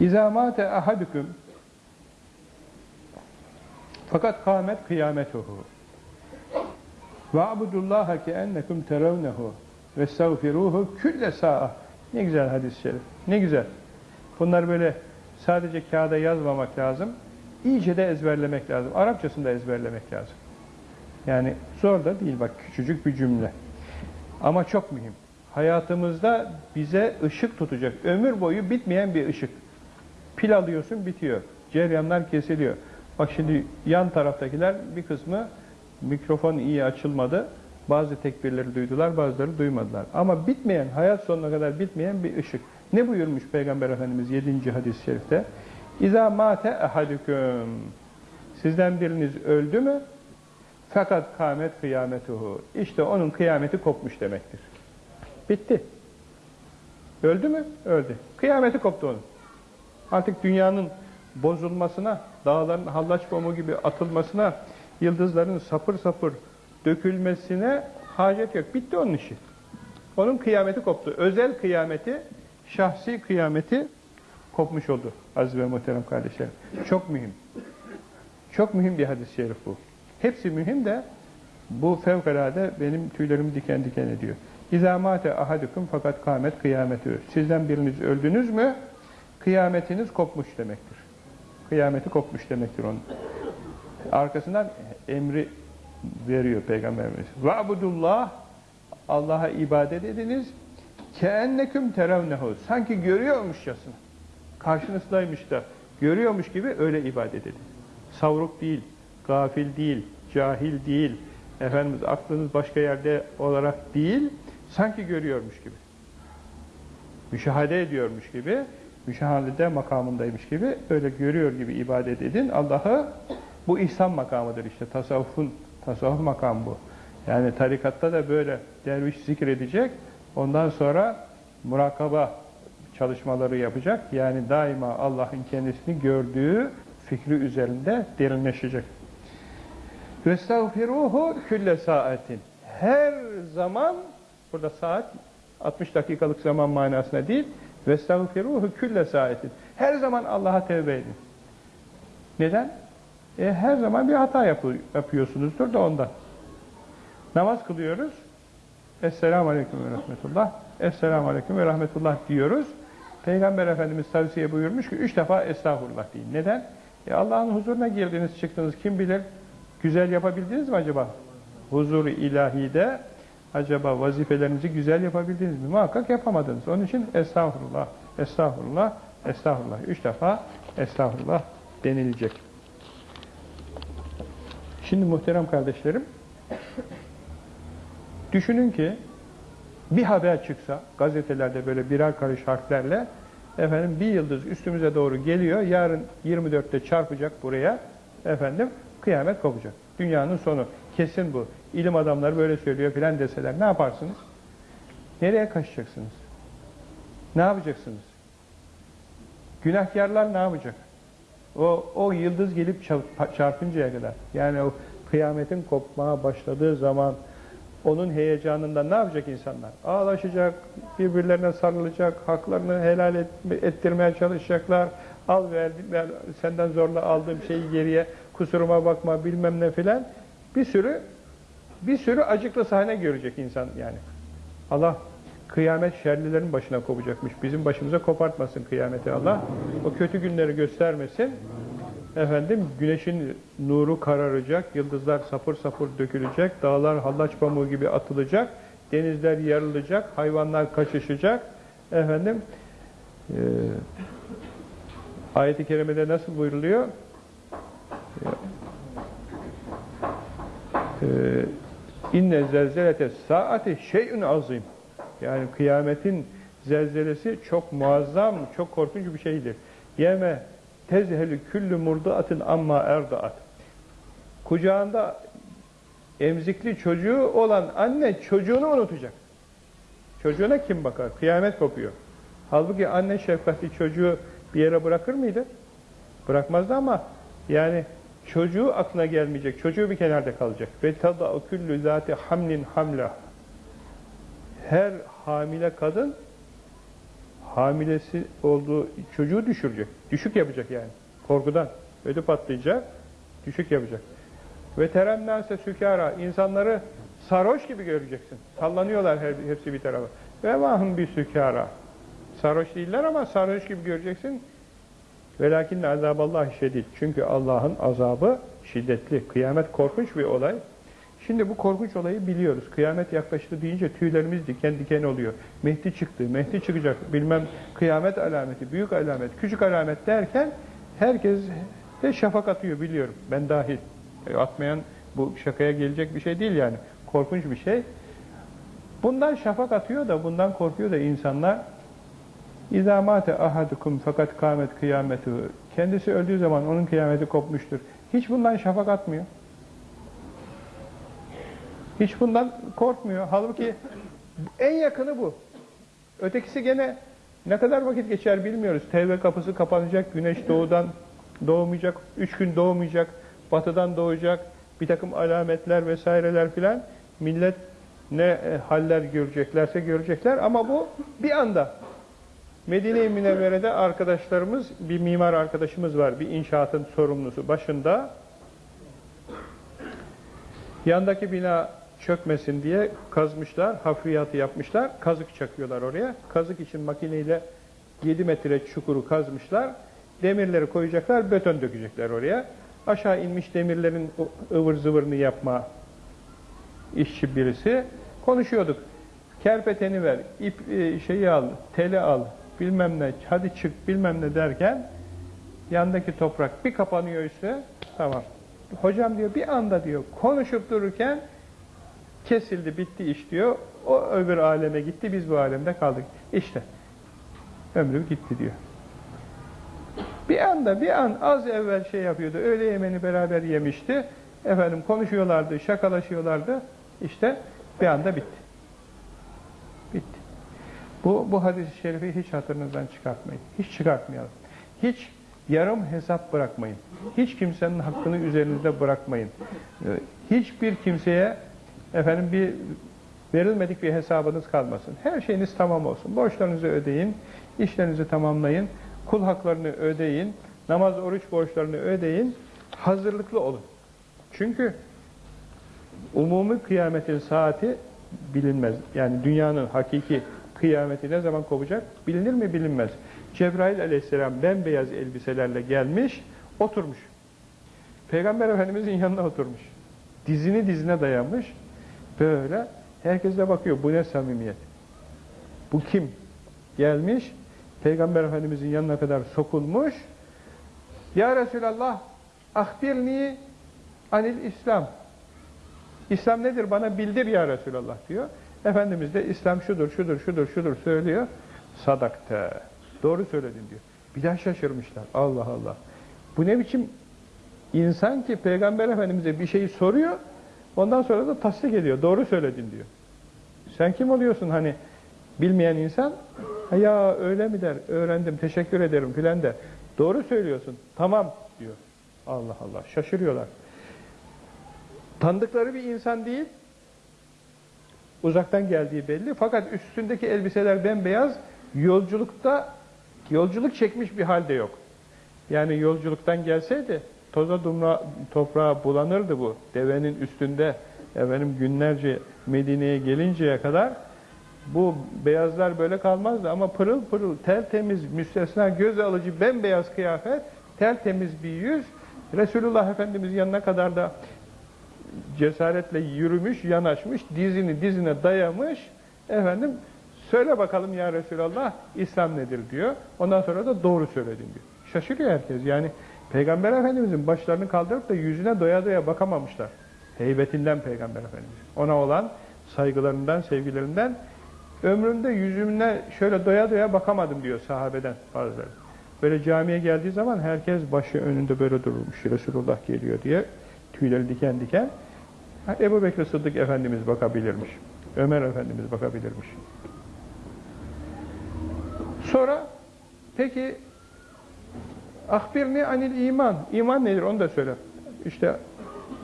İzâ mâte ahadüküm fakat kâmet kıyametuhu ki ennekum teravnehu ve estağfiruhu külle sa'a. Ne güzel hadis-i şerif. Ne güzel. Bunlar böyle sadece kağıda yazmamak lazım. İyice de ezberlemek lazım. Arapçasını da ezberlemek lazım. Yani zor da değil bak küçücük bir cümle. Ama çok mühim. Hayatımızda bize ışık tutacak. Ömür boyu bitmeyen bir ışık. Pil alıyorsun bitiyor. Ceryanlar kesiliyor. Bak şimdi yan taraftakiler bir kısmı mikrofon iyi açılmadı. Bazı tekbirleri duydular, bazıları duymadılar. Ama bitmeyen, hayat sonuna kadar bitmeyen bir ışık. Ne buyurmuş Peygamber Efendimiz 7. hadis-i şerifte? İza mate ehadüküm. Sizden biriniz öldü mü? Fakat kâmet kıyametuhu. İşte onun kıyameti kopmuş demektir. Bitti. Öldü mü? Öldü. Kıyameti koptu onun. Artık dünyanın bozulmasına, dağların hallaç pamuğu gibi atılmasına, yıldızların sapır sapır dökülmesine hacet yok. Bitti onun işi. Onun kıyameti koptu. Özel kıyameti, şahsi kıyameti kopmuş oldu aziz ve muhterem kardeşlerim. Çok mühim. Çok mühim bir hadis-i şerif bu. Hepsi mühim de bu fevkalade benim tüylerimi diken diken ediyor. İzamate ahadukum fakat kâmet kıyameti. Sizden biriniz öldünüz mü kıyametiniz kopmuş demektir. Kıyameti kopmuş demektir onun. Arkasından emri veriyor Peygamberimiz. Va'budullah Allah'a ibadet ediniz. Keenneküm teravnehu. Sanki görüyormuşçasına. Karşınızdaymış da görüyormuş gibi öyle ibadet edin. Savruk değil, gafil değil, cahil değil, Efendimiz aklınız başka yerde olarak değil, sanki görüyormuş gibi. Müşahede ediyormuş gibi, müşahadede makamındaymış gibi, öyle görüyor gibi ibadet edin. Allah'ı bu ihsan makamıdır işte, tasavvufun, tasavvuf makamı bu. Yani tarikatta da böyle derviş zikredecek, ondan sonra murakaba çalışmaları yapacak. Yani daima Allah'ın kendisini gördüğü fikri üzerinde derinleşecek. Vestağfiruhu külle saatin. Her zaman, burada saat 60 dakikalık zaman manasına değil, vestağfiruhu külle saatin. Her zaman Allah'a tevbe edin. Neden? E, her zaman bir hata yapı yapıyorsunuzdur da ondan. Namaz kılıyoruz. Esselamu Aleyküm ve Rahmetullah. Esselamu Aleyküm ve Rahmetullah diyoruz. Peygamber Efendimiz tavsiye buyurmuş ki üç defa estağfurullah deyin. Neden? E Allah'ın huzuruna girdiniz çıktınız kim bilir güzel yapabildiniz mi acaba? Huzur-u ilahide acaba vazifelerinizi güzel yapabildiniz mi? Muhakkak yapamadınız. Onun için estağfurullah, estağfurullah, estağfurullah. Üç defa estağfurullah denilecek. Şimdi muhterem kardeşlerim düşünün ki bir haber çıksa gazetelerde böyle birer karış harflerle efendim bir yıldız üstümüze doğru geliyor. Yarın 24'te çarpacak buraya. Efendim kıyamet kopacak. Dünyanın sonu. Kesin bu. İlim adamları böyle söylüyor filan deseler ne yaparsınız? Nereye kaçacaksınız? Ne yapacaksınız? Günahkarlar ne yapacak? O, o yıldız gelip çarpıncaya kadar. Yani o kıyametin kopmaya başladığı zaman onun heyecanından ne yapacak insanlar? Ağlaşacak, birbirlerine sarılacak, haklarını helal et, ettirmeye çalışacaklar. Al ver, ver, senden zorla aldığım şeyi geriye, kusuruma bakma bilmem ne filan. Bir sürü bir sürü acıklı sahne görecek insan yani. Allah kıyamet şerlilerin başına kopacakmış. Bizim başımıza kopartmasın kıyameti Allah. O kötü günleri göstermesin. Efendim güneşin nuru kararacak, yıldızlar sapır sapır dökülecek, dağlar hallaç pamuğu gibi atılacak, denizler yarılacak, hayvanlar kaçışacak. Efendim e, ayet-i kerimede nasıl buyruluyor? İnne zelzelete saati şeyün azim. Yani kıyametin zelzelesi çok muazzam, çok korkunç bir şeydir. Yeme tezhelü küllü murdaatın amma erdaat. Kucağında emzikli çocuğu olan anne çocuğunu unutacak. Çocuğuna kim bakar? Kıyamet kopuyor. Halbuki anne şefkatli çocuğu bir yere bırakır mıydı? Bırakmazdı ama yani çocuğu aklına gelmeyecek. Çocuğu bir kenarda kalacak. Ve tada küllü zati hamlin hamla. Her hamile kadın hamilesi olduğu çocuğu düşürecek. Düşük yapacak yani. Korkudan. Ödü patlayacak. Düşük yapacak. Ve terennâse sükâra. insanları sarhoş gibi göreceksin. Sallanıyorlar her, hepsi bir tarafa. Ve mahum bir sükâra. Sarhoş değiller ama sarhoş gibi göreceksin. Velakin azaballah şedid. Çünkü Allah'ın azabı şiddetli. Kıyamet korkunç bir olay. Şimdi bu korkunç olayı biliyoruz. Kıyamet yaklaştı deyince tüylerimiz diken diken oluyor. Mehdi çıktı, Mehdi çıkacak, bilmem kıyamet alameti, büyük alamet, küçük alamet derken herkes de şafak atıyor biliyorum. Ben dahil. E, atmayan bu şakaya gelecek bir şey değil yani. Korkunç bir şey. Bundan şafak atıyor da, bundan korkuyor da insanlar İzâ mâte ahadukum fakat kâmet kıyametu. Kendisi öldüğü zaman onun kıyameti kopmuştur. Hiç bundan şafak atmıyor. Hiç bundan korkmuyor. Halbuki en yakını bu. Ötekisi gene ne kadar vakit geçer bilmiyoruz. Tevbe kapısı kapanacak, güneş doğudan doğmayacak, üç gün doğmayacak, batıdan doğacak, bir takım alametler vesaireler filan. Millet ne e, haller göreceklerse görecekler ama bu bir anda. Medine-i Münevvere'de arkadaşlarımız, bir mimar arkadaşımız var, bir inşaatın sorumlusu başında. Yandaki bina çökmesin diye kazmışlar, hafriyatı yapmışlar, kazık çakıyorlar oraya. Kazık için makineyle 7 metre çukuru kazmışlar, demirleri koyacaklar, beton dökecekler oraya. Aşağı inmiş demirlerin ıvır zıvırını yapma işçi birisi. Konuşuyorduk. Kerpeteni ver, ip e, şeyi al, teli al, bilmem ne, hadi çık bilmem ne derken yandaki toprak bir kapanıyor üstüne, tamam. Hocam diyor bir anda diyor konuşup dururken kesildi, bitti iş diyor. O öbür aleme gitti, biz bu alemde kaldık. İşte ömrü gitti diyor. Bir anda, bir an az evvel şey yapıyordu, öğle yemeğini beraber yemişti. Efendim konuşuyorlardı, şakalaşıyorlardı. İşte bir anda. Bitti. Bu, bu hadis-i şerifi hiç hatırınızdan çıkartmayın. Hiç çıkartmayalım. Hiç yarım hesap bırakmayın. Hiç kimsenin hakkını üzerinizde bırakmayın. Hiçbir kimseye efendim bir verilmedik bir hesabınız kalmasın. Her şeyiniz tamam olsun. Borçlarınızı ödeyin, işlerinizi tamamlayın, kul haklarını ödeyin, namaz, oruç borçlarını ödeyin, hazırlıklı olun. Çünkü umumi kıyametin saati bilinmez. Yani dünyanın hakiki kıyameti ne zaman kopacak bilinir mi bilinmez. Cebrail aleyhisselam bembeyaz elbiselerle gelmiş, oturmuş. Peygamber Efendimizin yanına oturmuş. Dizini dizine dayanmış. Böyle. Herkes de bakıyor. Bu ne samimiyet? Bu kim? Gelmiş. Peygamber Efendimizin yanına kadar sokulmuş. Ya Resulallah ahbirni anil İslam. İslam nedir? Bana bildir ya Resulallah diyor. Efendimiz de İslam şudur, şudur, şudur, şudur söylüyor. Sadakte. Doğru söyledin diyor. Bir daha şaşırmışlar. Allah Allah. Bu ne biçim insan ki Peygamber Efendimiz'e bir şeyi soruyor, ondan sonra da tasdik ediyor. Doğru söyledin diyor. Sen kim oluyorsun hani bilmeyen insan? Ya öyle mi der, öğrendim, teşekkür ederim filan der. Doğru söylüyorsun, tamam diyor. Allah Allah, şaşırıyorlar. Tanıdıkları bir insan değil, uzaktan geldiği belli. Fakat üstündeki elbiseler bembeyaz, yolculukta yolculuk çekmiş bir halde yok. Yani yolculuktan gelseydi toza dumra, toprağa bulanırdı bu. Devenin üstünde efendim günlerce Medine'ye gelinceye kadar bu beyazlar böyle kalmazdı ama pırıl pırıl tertemiz, müstesna, göz alıcı bembeyaz kıyafet, tertemiz bir yüz Resulullah Efendimiz yanına kadar da cesaretle yürümüş, yanaşmış, dizini dizine dayamış efendim Söyle bakalım ya Resulallah İslam nedir diyor. Ondan sonra da doğru söyledin diyor. Şaşırıyor herkes. Yani Peygamber Efendimizin başlarını kaldırıp da yüzüne doya doya bakamamışlar. Heybetinden Peygamber Efendimiz. Ona olan saygılarından, sevgilerinden ömrümde yüzümüne şöyle doya doya bakamadım diyor sahabeden bazıları. Böyle camiye geldiği zaman herkes başı önünde böyle durmuş. Resulullah geliyor diye tüyleri diken diken. Ebu Bekir Sıddık Efendimiz bakabilirmiş. Ömer Efendimiz bakabilirmiş. Sonra peki ahbirni anil iman. İman nedir onu da söyle. İşte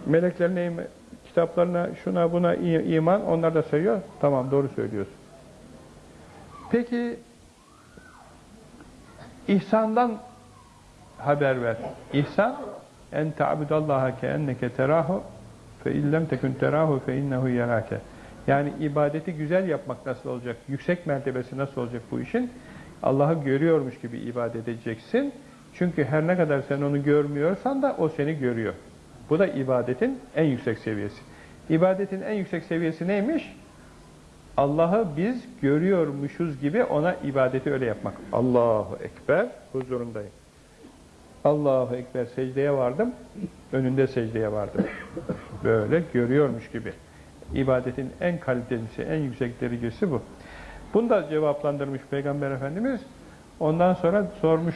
meleklerine, kitaplarına, şuna buna iman onlar da sayıyor. Tamam doğru söylüyorsun. Peki İhsandan haber ver. İhsan en ta'budallaha ke enneke terahu fe illem tekun terahu fe innehu yarake. Yani ibadeti güzel yapmak nasıl olacak? Yüksek mertebesi nasıl olacak bu işin? Allah'ı görüyormuş gibi ibadet edeceksin. Çünkü her ne kadar sen onu görmüyorsan da o seni görüyor. Bu da ibadetin en yüksek seviyesi. İbadetin en yüksek seviyesi neymiş? Allah'ı biz görüyormuşuz gibi ona ibadeti öyle yapmak. Allahu Ekber huzurundayım. Allahu Ekber secdeye vardım, önünde secdeye vardım. Böyle görüyormuş gibi. İbadetin en kalitelisi, en yüksek derecesi bu. Bunu da cevaplandırmış Peygamber Efendimiz. Ondan sonra sormuş,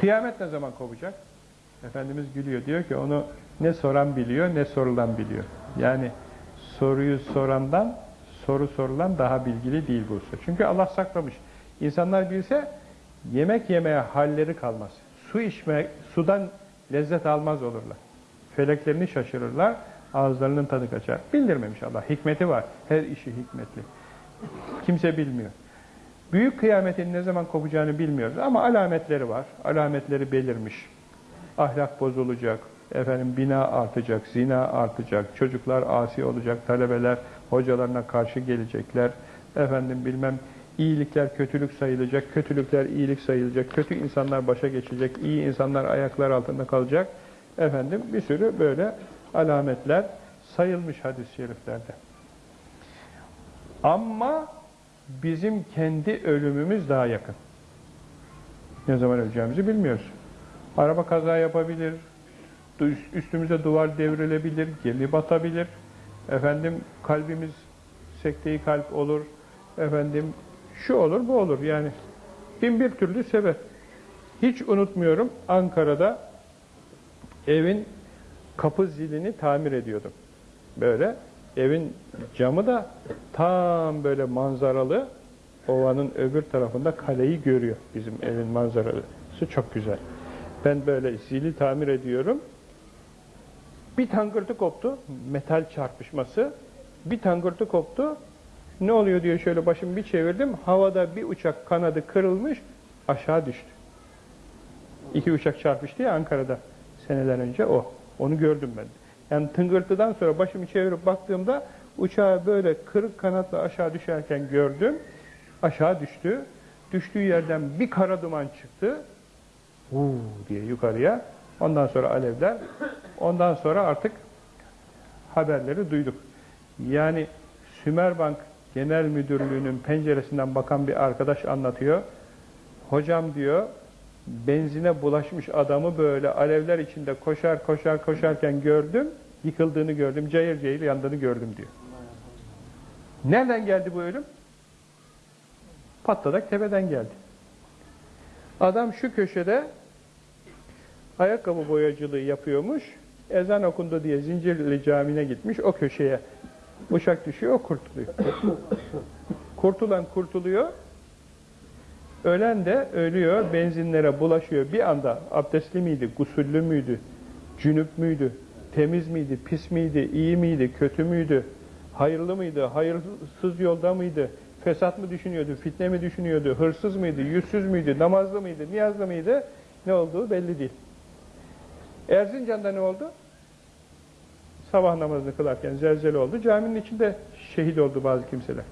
kıyamet ne zaman kopacak? Efendimiz gülüyor, diyor ki onu ne soran biliyor, ne sorulan biliyor. Yani soruyu sorandan, soru sorulan daha bilgili değil bu. Çünkü Allah saklamış. İnsanlar bilse yemek yemeye halleri kalmaz. Su içme, sudan lezzet almaz olurlar. Feleklerini şaşırırlar, ağızlarının tadı kaçar. Bildirmemiş Allah. Hikmeti var. Her işi hikmetli. Kimse bilmiyor. Büyük kıyametin ne zaman kopacağını bilmiyoruz ama alametleri var. Alametleri belirmiş. Ahlak bozulacak, efendim bina artacak, zina artacak, çocuklar asi olacak, talebeler hocalarına karşı gelecekler, efendim bilmem iyilikler kötülük sayılacak, kötülükler iyilik sayılacak, kötü insanlar başa geçecek, iyi insanlar ayaklar altında kalacak. Efendim bir sürü böyle alametler sayılmış hadis-i şeriflerde. Ama bizim kendi ölümümüz daha yakın. Ne zaman öleceğimizi bilmiyoruz. Araba kaza yapabilir, üstümüze duvar devrilebilir, gemi batabilir, efendim kalbimiz sekteyi kalp olur, efendim şu olur bu olur yani bin bir türlü sebep. Hiç unutmuyorum Ankara'da evin kapı zilini tamir ediyordum. Böyle evin camı da tam böyle manzaralı ovanın öbür tarafında kaleyi görüyor bizim evin manzaralısı çok güzel. Ben böyle zili tamir ediyorum. Bir tangırtı koptu. Metal çarpışması. Bir tangırtı koptu. Ne oluyor diyor şöyle başımı bir çevirdim. Havada bir uçak kanadı kırılmış. Aşağı düştü. İki uçak çarpıştı ya Ankara'da seneler önce o. Onu gördüm ben. Yani tıngırtıdan sonra başımı çevirip baktığımda uçağı böyle kırık kanatla aşağı düşerken gördüm. Aşağı düştü. Düştüğü yerden bir kara duman çıktı. Uuu diye yukarıya. Ondan sonra alevler. Ondan sonra artık haberleri duyduk. Yani Sümerbank Genel Müdürlüğü'nün penceresinden bakan bir arkadaş anlatıyor. Hocam diyor, benzine bulaşmış adamı böyle alevler içinde koşar koşar koşarken gördüm, yıkıldığını gördüm, cayır cayır yandığını gördüm diyor. Nereden geldi bu ölüm? Patladak tepeden geldi. Adam şu köşede ayakkabı boyacılığı yapıyormuş, ezan okundu diye Zincirli Camii'ne gitmiş, o köşeye uçak düşüyor, kurtuluyor. Kurtulan kurtuluyor, ölen de ölüyor, benzinlere bulaşıyor. Bir anda abdestli miydi, gusüllü müydü, cünüp müydü, temiz miydi, pis miydi, iyi miydi, kötü müydü, hayırlı mıydı, hayırsız yolda mıydı, fesat mı düşünüyordu, fitne mi düşünüyordu, hırsız mıydı, yüzsüz müydü, namazlı mıydı, niyazlı mıydı, ne olduğu belli değil. Erzincan'da ne oldu? Sabah namazını kılarken zelzele oldu. Caminin içinde şehit oldu bazı kimseler.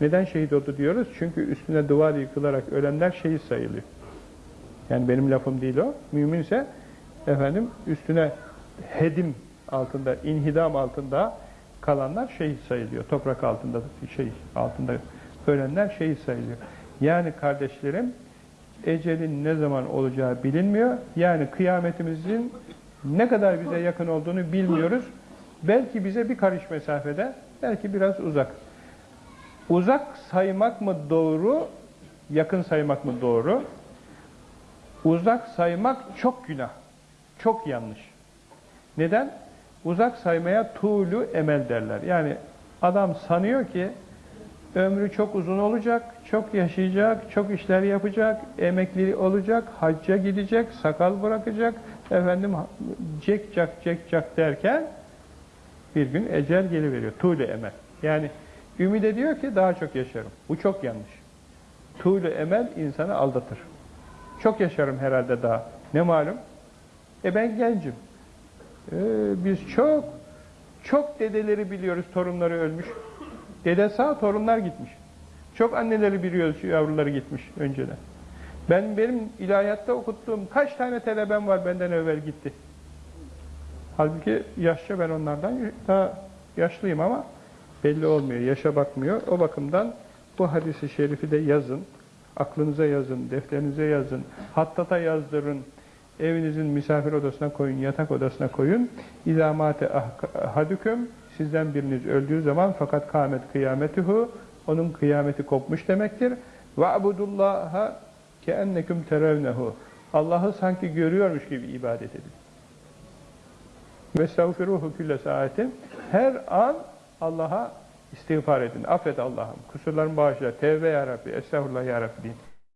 Neden şehit oldu diyoruz? Çünkü üstüne duvar yıkılarak ölenler şehit sayılıyor. Yani benim lafım değil o. Müminse efendim üstüne hedim altında, inhidam altında kalanlar şehit sayılıyor. Toprak altında şey altında ölenler şehit sayılıyor. Yani kardeşlerim ecelin ne zaman olacağı bilinmiyor. Yani kıyametimizin ne kadar bize yakın olduğunu bilmiyoruz. Belki bize bir karış mesafede, belki biraz uzak. Uzak saymak mı doğru, yakın saymak mı doğru? Uzak saymak çok günah, çok yanlış. Neden? Uzak saymaya tuğlu emel derler. Yani adam sanıyor ki ömrü çok uzun olacak, çok yaşayacak, çok işler yapacak, emekli olacak, hacca gidecek, sakal bırakacak, efendim cek cak cek cak derken bir gün ecel geliveriyor. Tuğle emel. Yani ümit ediyor ki daha çok yaşarım. Bu çok yanlış. tuğlu emel insanı aldatır. Çok yaşarım herhalde daha. Ne malum? E ben gencim. E, biz çok, çok dedeleri biliyoruz, torunları ölmüş. Dede sağ, torunlar gitmiş. Çok anneleri biliyoruz, yavruları gitmiş önceden. Ben benim ilahiyatta okuttuğum kaç tane talebem var benden evvel gitti. Halbuki yaşça ben onlardan daha yaşlıyım ama belli olmuyor, yaşa bakmıyor. O bakımdan bu hadisi şerifi de yazın, aklınıza yazın, defterinize yazın, hattata yazdırın, evinizin misafir odasına koyun, yatak odasına koyun. İzamate hadüküm, sizden biriniz öldüğü zaman fakat kâmet kıyametuhu, onun kıyameti kopmuş demektir. Ve abudullaha keenneküm terevnehu. Allah'ı sanki görüyormuş gibi ibadet edin. Ve estağfiruhu külle saatin. Her an Allah'a istiğfar edin. Affet Allah'ım. Kusurlarımı bağışla. Tevbe ya Rabbi. Estağfurullah ya deyin.